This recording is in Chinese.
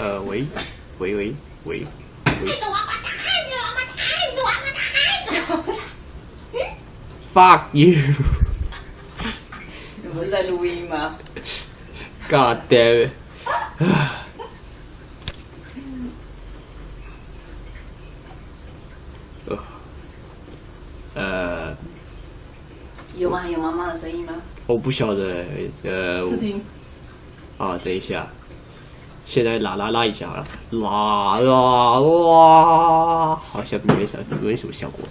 呃，喂，喂喂喂喂，fuck you，你不是在录音吗？god damn it，呃，有吗？有妈妈的声音吗？我不晓得，呃，试听。啊，等一下，现在拉拉拉一下好了，拉拉拉，好像没什么没什么效果。